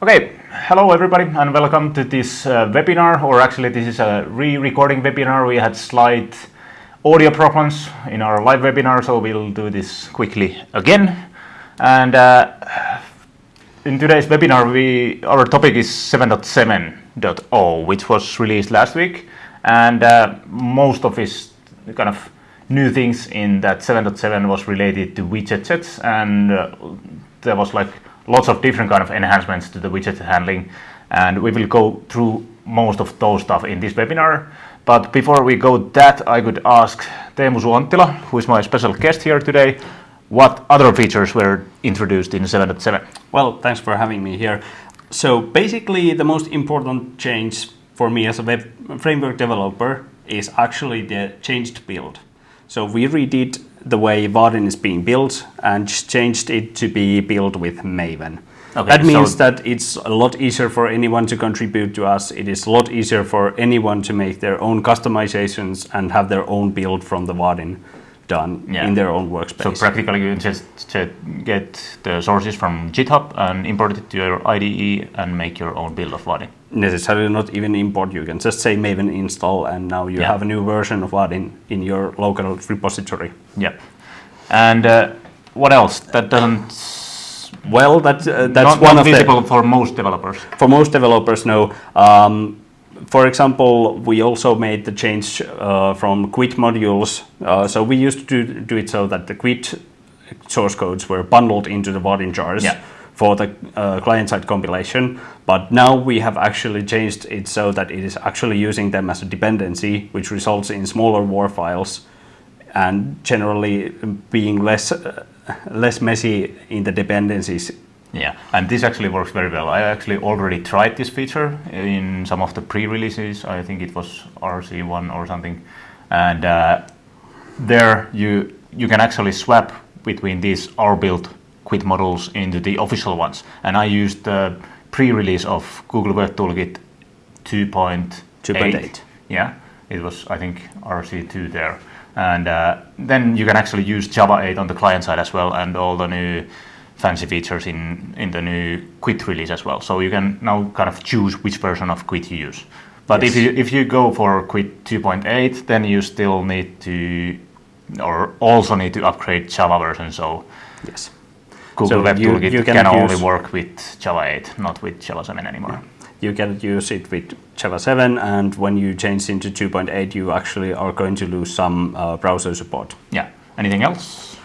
Okay, hello everybody and welcome to this uh, webinar or actually this is a re-recording webinar. We had slight audio problems in our live webinar so we'll do this quickly again. And uh, in today's webinar we our topic is 7.7.0 which was released last week and uh, most of its kind of new things in that 7.7 was related to widget sets and uh, there was like lots of different kind of enhancements to the widget handling and we will go through most of those stuff in this webinar. But before we go that, I could ask Teemu Suo-Anttila, who is my special guest here today, what other features were introduced in 7.7? Well, thanks for having me here. So basically the most important change for me as a web framework developer is actually the changed build. So we redid the way Vaadin is being built and changed it to be built with Maven. Okay, that means so that it's a lot easier for anyone to contribute to us. It is a lot easier for anyone to make their own customizations and have their own build from the Vaadin done yeah. in their own workspace. So practically you just get the sources from GitHub and import it to your IDE and make your own build of Vaadin. Necessarily not even import, you can just say Maven install and now you yeah. have a new version of Vaadin in your local repository. Yeah. And uh, what else? That doesn't well, that, uh, that's not, one not of visible the, for most developers. For most developers, no. Um, for example, we also made the change uh, from GWT modules. Uh, so we used to do, do, it so that the GWT source codes were bundled into the Vaadin jars yeah. For the uh, client-side compilation. But now we have actually changed it so that it is actually using them as a dependency, which results in smaller WAR files and generally being less uh, less messy in the dependencies yeah, and this actually works very well. I actually already tried this feature in some of the pre-releases. I think it was RC1 or something. And uh, there you you can actually swap between these R-built GWT models into the official ones. And I used the pre-release of Google Web Toolkit 2.8. Yeah, it was, I think, RC2 there. And uh, then you can actually use Java 8 on the client side as well and all the new fancy features in, in the new GWT release as well. So you can now kind of choose which version of GWT you use. But yes. if you if you go for GWT 2.8, then you still need to, or also need to upgrade Java version. So yes, Google so Web Toolkit you can only work with Java 8, not with Java 7 anymore. You can use it with Java 7, and when you change into 2.8, you actually are going to lose some uh, browser support. Yeah. Anything else?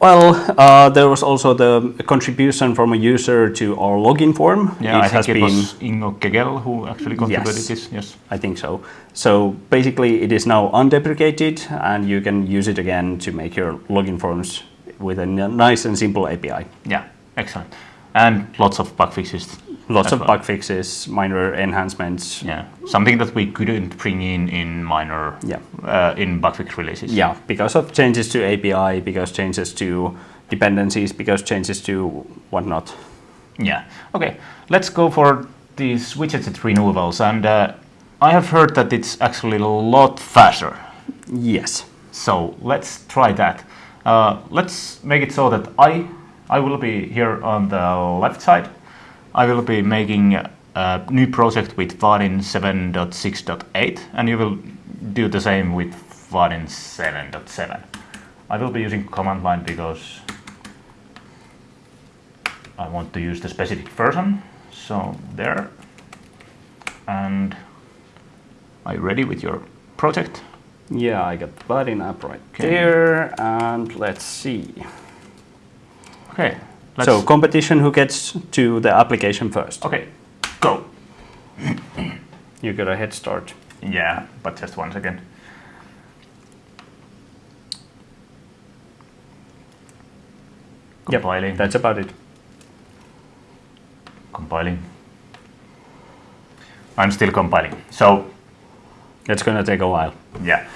Well, uh, there was also the contribution from a user to our login form. Yeah, it I has think it been, was Ingo Kegel who actually contributed yes, this. Yes, I think so. So basically, it is now undeprecated, and you can use it again to make your login forms with a nice and simple API. Yeah, excellent. And lots of bug fixes Lots of well. bug fixes, minor enhancements. Yeah, something that we couldn't bring in in minor yeah. Uh, in bug fix releases. Yeah, because of changes to API, because changes to dependencies, because changes to whatnot. Yeah. Okay. Let's go for these widget removals, and uh, I have heard that it's actually a lot faster. Yes. So let's try that. Uh, let's make it so that I I will be here on the left side I will be making a new project with Vaadin 7.6.8 and you will do the same with Vaadin 7.7. I will be using command line because I want to use the specific version. So there. And are you ready with your project? Yeah, I got the button up right okay. there. And let's see. Okay, Let's so competition who gets to the application first. Okay, go. you got a head start. Yeah, but just one second. Compiling. Yep, that's about it. Compiling. I'm still compiling. So it's going to take a while. Yeah.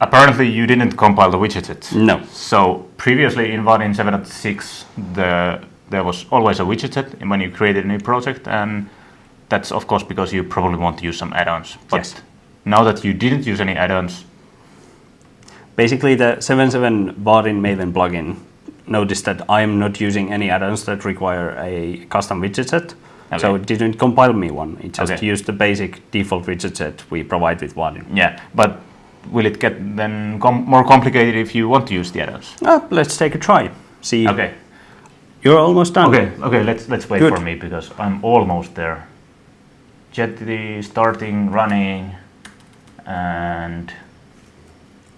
Apparently you didn't compile the widget. Set. No. So previously in Vaadin 7.6 the, there was always a widget set when you created a new project and that's of course because you probably want to use some add-ons. But yes. now that you didn't use any add-ons. Basically the 7.7 Vaadin Maven plugin noticed that I'm not using any add-ons that require a custom widget set. So it didn't compile me one. It just Okay. used the basic default widget set we provide with Vaadin. Yeah, but will it get then com- more complicated if you want to use the add-ons? Ah, let's take a try. See, Okay. you're almost done. Okay, okay, let's let's wait Good. for me because I'm almost there. Jetty starting running and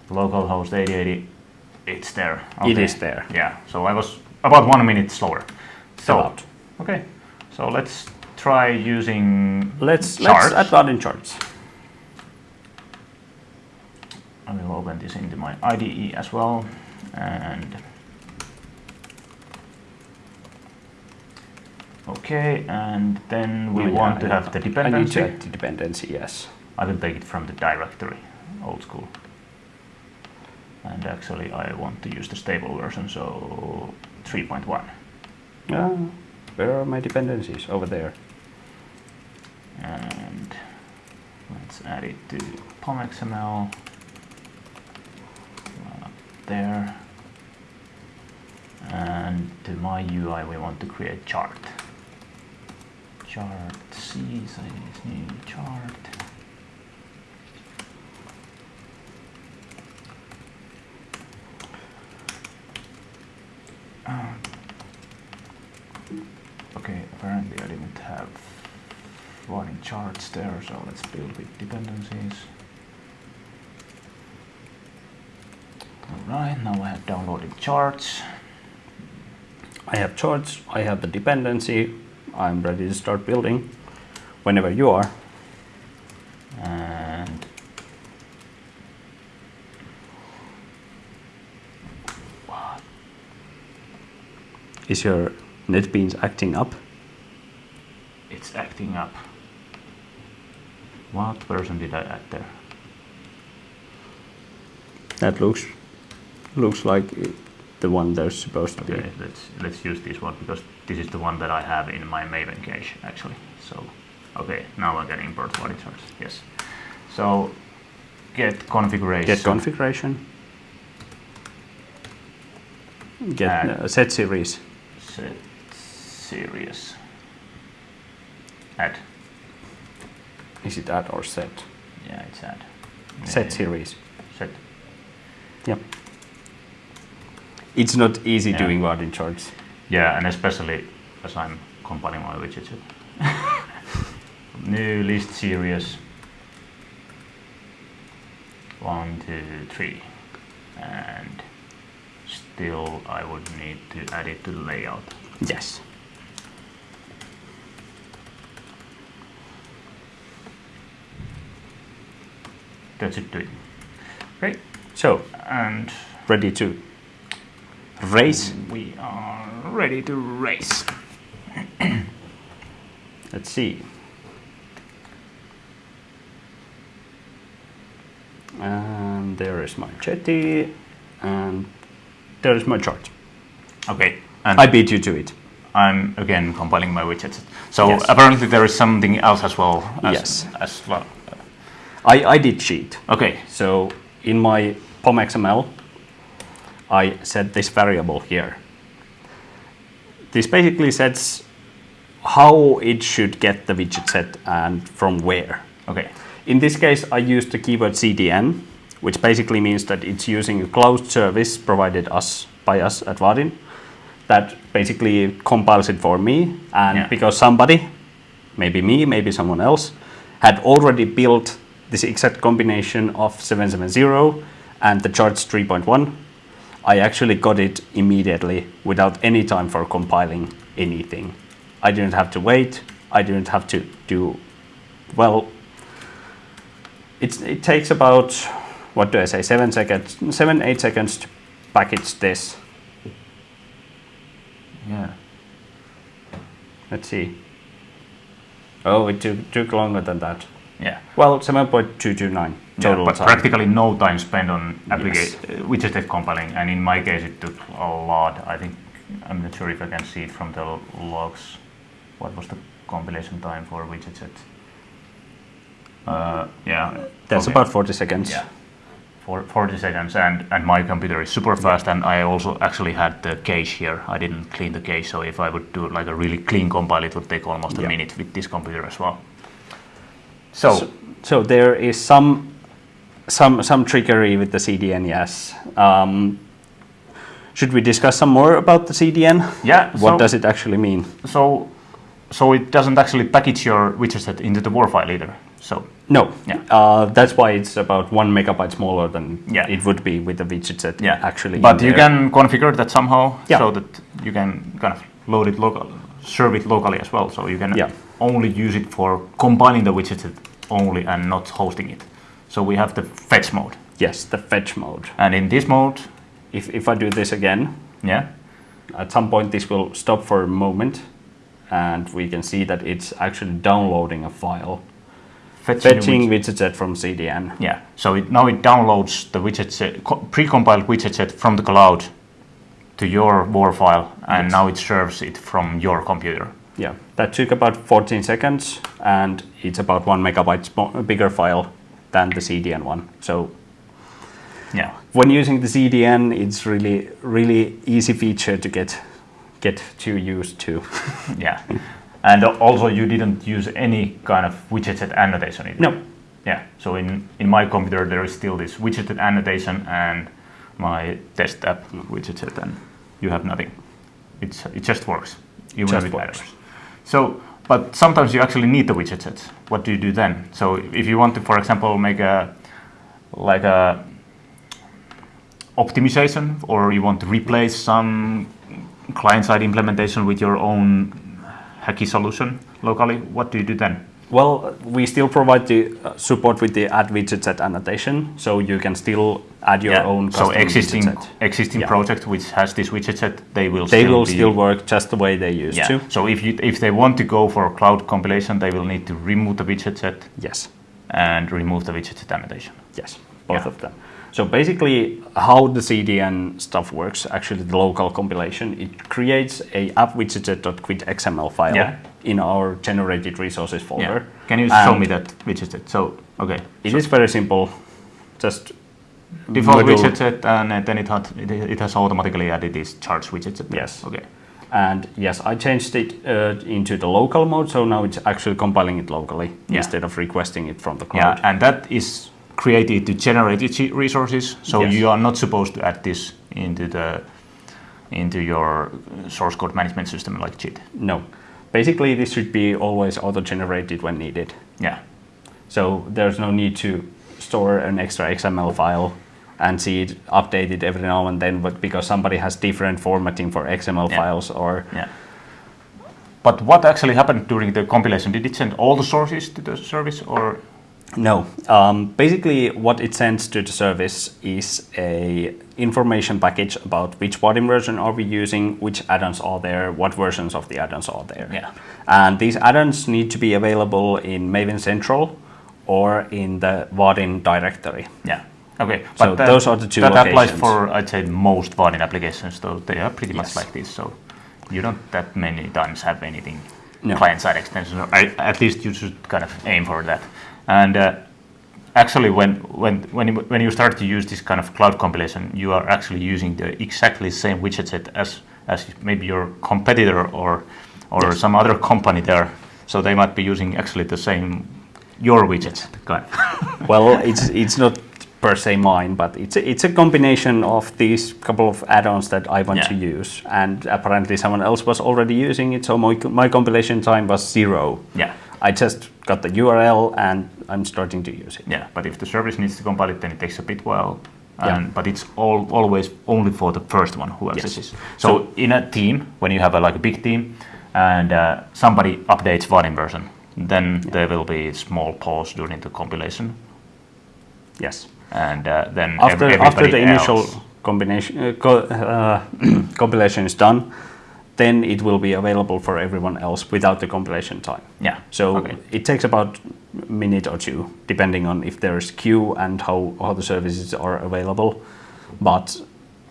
localhost 8080 it's there. It Okay. is there. Yeah, so I was about one minute slower. So About. okay, so let's try using Let's charts. let's add Vaadin charts. I will open this into my IDE as well and okay and then we Oh, yeah, want to have the dependency. I need the dependency, yes. I will take it from the directory, old school. And actually I want to use the stable version, so 3.1. Yeah, where are my dependencies? Over there. And let's add it to POMXML. There. And to my UI we want to create chart. Chart C size new chart. Um, Okay, apparently I didn't have running charts there, so let's build with dependencies. Alright, now I have downloaded charts. I have charts, I have the dependency, I'm ready to start building whenever you are. And what? Is your NetBeans acting up? It's acting up. What version did I add there? That looks looks like the one there's supposed to Okay, be. let's let's use this one because this is the one that I have in my Maven cache actually. So, okay, now I can import charts. Yes. So, get configuration. Get configuration. Get uh, set series. Set series. Add. Is it add or set? Yeah, it's add. Set series. Set. Yep. It's not easy Yeah. doing in charts. Yeah, and especially as I'm compiling my widgets. New list series. One, two, three. And still I would need to add it to the layout. Yes. That's should do it. Great. So, And ready to race. we are ready to race. Let's see. And there is my jetty, and there is my chart. Okay. And I beat you to it. I'm again compiling my widgets. So Yes. apparently there is something else as well. As, Yes. As well. I, I did cheat. Okay. So in my POM.xml, I set this variable here. This basically sets how it should get the widget set and from where. Okay. In this case, I used the keyword CDN, which basically means that it's using a closed service provided us by us at Vaadin that basically compiles it for me. And Yeah. because somebody, maybe me, maybe someone else, had already built this exact combination of 770 and the charts 3.1, I actually got it immediately without any time for compiling anything. I didn't have to wait. I didn't have to do, well, it's, it takes about, what do I say, seven seconds, seven, eight seconds to package this. Yeah. Let's see. Oh, it took, took longer than that. Yeah. Well, 7.229 Yeah, but time. practically no time spent on Yes. application, which is compiling, and in my case it took a lot. I think I'm not sure if I can see it from the logs. What was the compilation time for widget? Uh, yeah, That's okay. about 40 seconds. yeah, for 40 seconds, and, and my computer is super fast. And I also actually had the cache here. I didn't clean the cache, so if I would do like a really clean compile, it would take almost a minute with this computer as well. So, So, so there is some some some trickery with the CDN. Yes. Um, should we discuss some more about the CDN? yeah, What so, does it actually mean? so so it doesn't actually package your widget set into the WAR file either. So No. Yeah. Uh, that's why it's about one megabyte smaller than Yeah. it would be with the widget set. yeah, Actually. but you can configure that somehow Yeah. so that you can kind of load it local, serve it locally as well. So you can Yeah. only use it for compiling the widget set only and not hosting it. So we have the fetch mode, Yes, the fetch mode. and in this mode, If if I do this again, yeah, at some point this will stop for a moment, and we can see that it's actually downloading a file, fetching, fetching widget- widget set from CDN. yeah. So it, now it downloads the widget set, co- pre-compiled widget set from the cloud to your WAR file, and Yes. now it serves it from your computer. Yeah, that took about 14 seconds, and it's about one megabyte bigger file than the CDN one. So Yeah. when using the CDN, it's really really easy feature to get get too used to. Yeah. And also you didn't use any kind of widget set annotation either. No. Yeah. So in, in my computer there is still this widget set annotation and my test app hmm. widget set and you have nothing. It's it just works. Even Just with works. adders. So but sometimes you actually need the widget sets. What do you do then? So if you want to for example make a like a optimization or you want to replace some client-side implementation with your own hacky solution locally, what do you do then? Well, we still provide the uh, support with the add widget set annotation, so you can still add your own so existing existing Yeah. project which has this widget set, they will They still will still work just the way they used yeah. to. So if you if they want to go for cloud compilation, they will need to remove the widget set Yes, and remove the widget set annotation. yes, both Yeah. of them. So basically, how the CDN stuff works, actually the local compilation, it creates a app widget.gwt.xml file Yeah. In our generated resources folder. Yeah. Can you show me that widget set? So okay, It is very simple. Just default module- widget set, and then it had it, it has automatically added this charts widget set. Yes. Okay. And yes, I changed it uh, into the local mode, so now it's actually compiling it locally Yeah. instead of requesting it from the cloud. Yeah, and that is created to generate resources. So Yes. you are not supposed to add this into the into your source code management system like Git. No. Basically, this should be always auto-generated when needed. Yeah, So there's no need to store an extra XML file and see it updated every now and then, but because somebody has different formatting for XML Yeah. files or yeah. But what actually happened during the compilation? Did it send all the sources to the service, or No. Um, basically, what it sends to the service is a information package about which body version are we using, which add-ons are there, what versions of the add-ons are there. Yeah. And these add-ons need to be available in Maven Central or in the Vaadin directory. yeah? Okay, So those are the two That applies for I'd say most Vaadin applications, though they are pretty much like this. So you don't that many times have anything No. client-side extensions. Or I, at least you should kind of aim for that. And uh, actually, when when when you, when you start to use this kind of cloud compilation, you are actually using the exactly same widget set as as maybe your competitor or or Yes. some other company there. So they might be using actually the same your widget. Well, it's it's not per se mine, but it's a, it's a combination of these couple of add-ons that I want Yeah. to use, and apparently someone else was already using it, so my, my compilation time was zero. yeah. I just got the URL and I'm starting to use it. Yeah, but if the service needs to compile it, then it takes a bit while. Yeah. But it's all, always only for the first one who Yes. accesses. So, in a team, when you have a, like a big team, and uh, somebody updates one version, then there will be a small pause during the compilation, Yes. and uh, then After after the initial combination uh, co- uh, compilation is done, then it will be available for everyone else without the compilation time. yeah. So okay. it takes about a minute or two, depending on if there's queue and how, how the services are available. But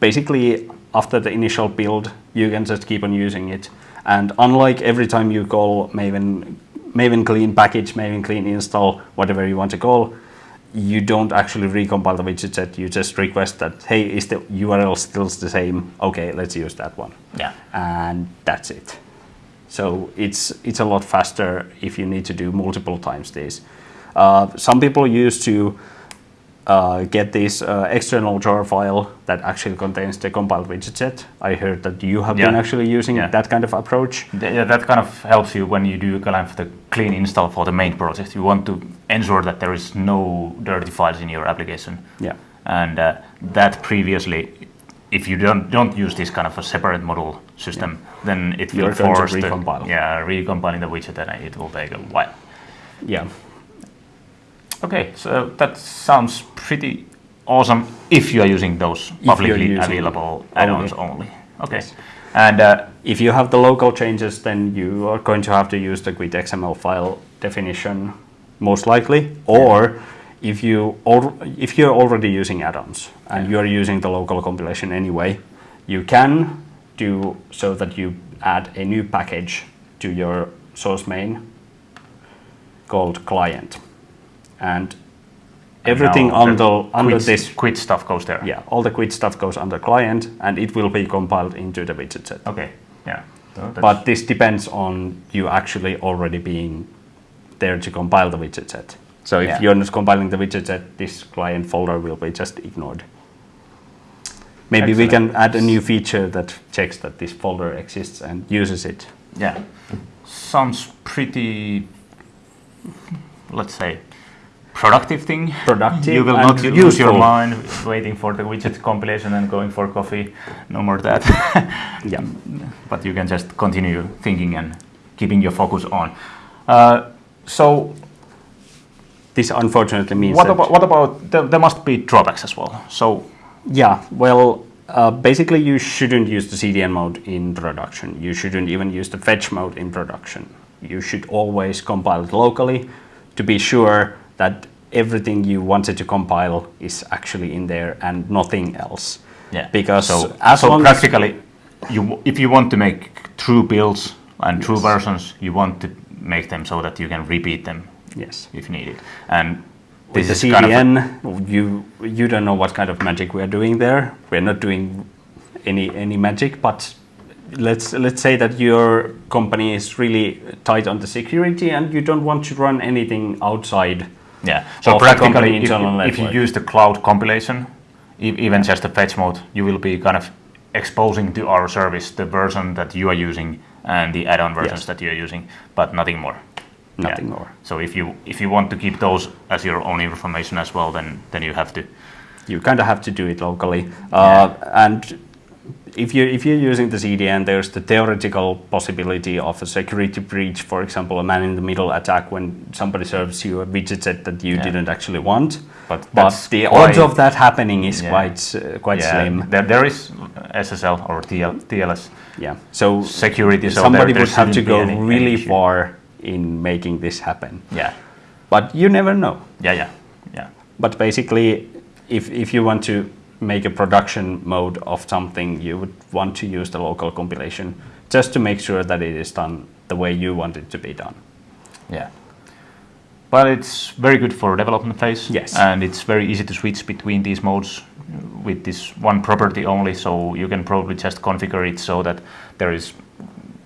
basically, after the initial build, you can just keep on using it. And unlike every time you call Maven, Maven clean package, Maven clean install, whatever you want to call, you don't actually recompile the widget set. You just request that, hey, is the URL still the same? Okay, let's use that one. Yeah. And that's it. So it's it's a lot faster if you need to do multiple times this. Uh, some people used to uh, get this uh, external jar file that actually contains the compiled widget set. I heard that you have been actually using Yeah. that kind of approach. Yeah, that kind of helps you when you do kind of the clean install for the main project. You want to ensure that there is no dirty files in your application. Yeah. And uh, that previously, if you don't don't use this kind of a separate model system, then it will You're to force the- yeah, recompiling the widget, and it will take a while. Yeah. Okay, so that sounds pretty awesome if you are using those publicly using available add-ons only. only. Okay, and uh, If you have the local changes, then you are going to have to use the GWT XML file definition most likely. Or if you if you're already using add-ons and you're using the local compilation anyway, you can do so that you add a new package to your source main called client, and everything under under GWT, this GWT stuff goes there. yeah all the GWT stuff goes under client and it will be compiled into the widget set. Okay. Yeah. So But this depends on you actually already being there to compile the widget set. So if Yeah. you're not compiling the widget set, this client folder will be just ignored. Maybe we can add a new feature that checks that this folder exists and uses it. yeah, sounds pretty. Let's say. Productive thing. Productive You will not lose your mind waiting for the widget compilation and going for coffee. No more that. Yeah. but you can just continue thinking and keeping your focus on. Uh, so This unfortunately means what that about what about there, there must be drawbacks as well. So Yeah, well, uh, basically you shouldn't use the CDN mode in production. You shouldn't even use the fetch mode in production. You should always compile it locally to be sure that everything you wanted to compile is actually in there and nothing else. yeah, Because so, as so long as practically, you if you want to make true builds and true versions, you want to make them so that you can repeat them yes, if needed. And with this the is kind of CDN, you you don't know what kind of magic we are doing there. We're not doing any any magic, but let's let's say that your company is really tight on the security and you don't want to run anything outside. Yeah. So practically, if, if you use the cloud compilation, e- even just the fetch mode, you will be kind of exposing to our service the version that you are using and the add-on versions Yes. that you are using, but nothing more. Nothing Yeah. more. So if you if you want to keep those as your own information as well, then then you have to. You kind of have to do it locally. Uh, And if you if you're using the CDN, there's the theoretical possibility of a security breach. For example, a man-in-the-middle attack when somebody serves you a widget set that you Yeah. didn't actually want. But But the why- odds of that happening is Yeah. quite uh, quite yeah, slim. There, there is SSL or TL, TLS Yeah. So security. So somebody there, would have to go any- any really issue. far in making this happen. Yeah, But you never know. yeah, yeah, yeah. But basically, if, if you want to make a production mode of something, you would want to use the local compilation just to make sure that it is done the way you want it to be done. Yeah. But it's very good for development phase. Yes. And it's very easy to switch between these modes with this one property only. So you can probably just configure it so that there is,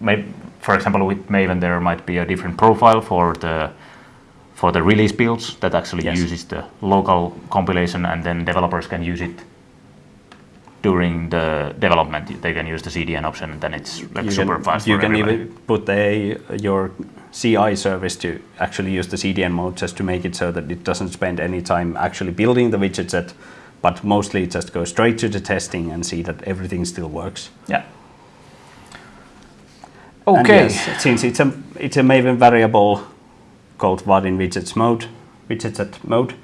may, for example, with Maven, there might be a different profile for the for the release builds that actually Yes. uses the local compilation, and then developers can use it during the development. They can use the CDN option, and then it's like you super can, fast. you can everybody. even put a, your CI service to actually use the CDN mode just to make it so that it doesn't spend any time actually building the widget set, but mostly just go straight to the testing and see that everything still works. Yeah. Okay. yes, since it's a it's a Maven variable called vaadin widgets mode, widget set mode,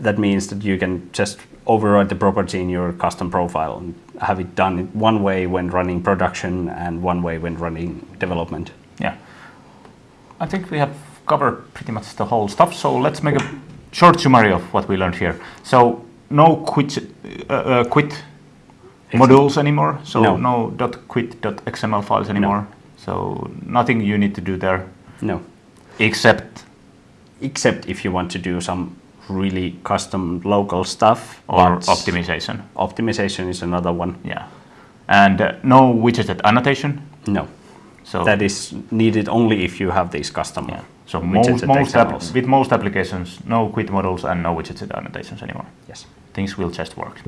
that means that you can just override the property in your custom profile and have it done one way when running production and one way when running development. Yeah. I think we have covered pretty much the whole stuff. So let's make a short summary of what we learned here. So no GWT uh, uh, GWT modules anymore. So No. no, .gwt.xml files anymore. So nothing you need to do there No, except except if you want to do some really custom local stuff. or optimization. Optimization is another one. Yeah, and uh, no widgetset annotation. No, So that is needed only if you have these custom. yeah. So most, most with most applications, no GWT models and no widgetset annotations anymore. Yes. Things will just work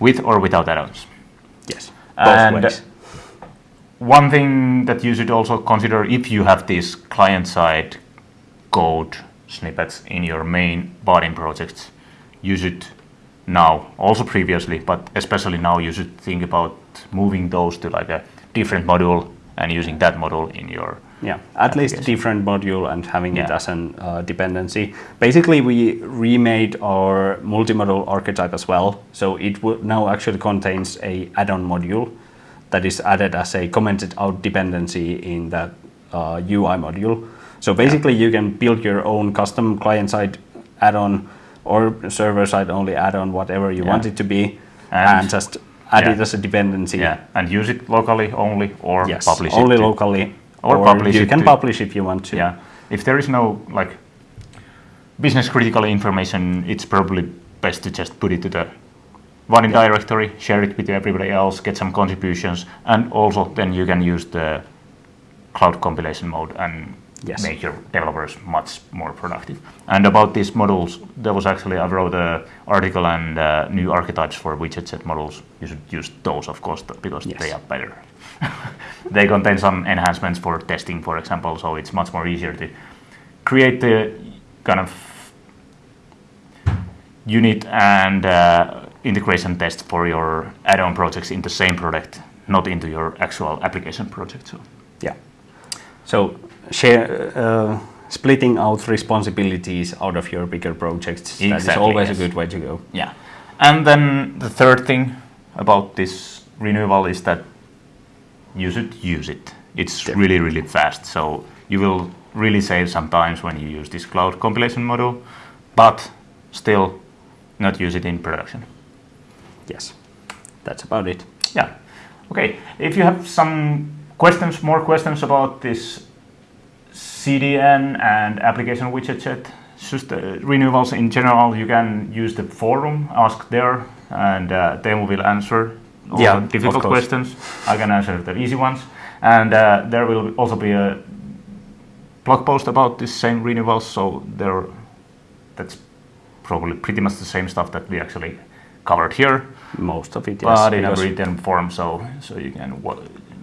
with or without add-ons. Yes. Both And ways. one thing that you should also consider if you have this client-side code snippets in your main Vaadin projects, you should now, also previously, but especially now, you should think about moving those to like a different module and using that module in your Yeah, at least different module and having it as an uh, dependency. Basically, we remade our multimodule archetype as well, so it now actually contains a add-on module that is added as a commented out dependency in the uh, UI module. So basically, you can build your own custom client-side add-on or server-side only add-on, whatever you Yeah. want it to be, And- and, just add yeah. it as a dependency. yeah, and use it locally only or Yes, publish only it. to- locally, or or, publish you can to- publish if you want to. Yeah, if there is no like business critical information, it's probably best to just put it to the Vaadin directory, share it with everybody else, get some contributions, and also then you can use the cloud compilation mode and Yes. make your developers much more productive. And about these models, there was actually I wrote an article and uh, new archetypes for widget set models. You should use those, of course, because Yes. they are better. they contain some enhancements for testing, for example, so it's much more easier to create the kind of unit and uh, integration test for your add-on projects in the same product, not into your actual application project. So Yeah. So share uh, splitting out responsibilities out of your bigger projects. that is Exactly, always yes. a good way to go. yeah, and then the third thing about this renewal is that you should use it. It's Yeah. really really fast, so you will really save some times when you use this cloud compilation model, but still not use it in production. Yes. That's about it. Yeah. Okay. If you have some questions, more questions about this CDN and application widget set, just uh, renewals in general, you can use the forum, ask there, and uh, Teemu will answer all Yeah, the difficult questions. I can answer the easy ones. And uh, there will also be a blog post about this same renewals, so there, that's probably pretty much the same stuff that we actually covered here Most of it, yes. but in a written form, so so you can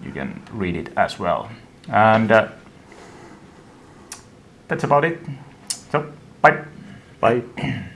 you can read it as well. And uh, that's about it. So bye. Bye.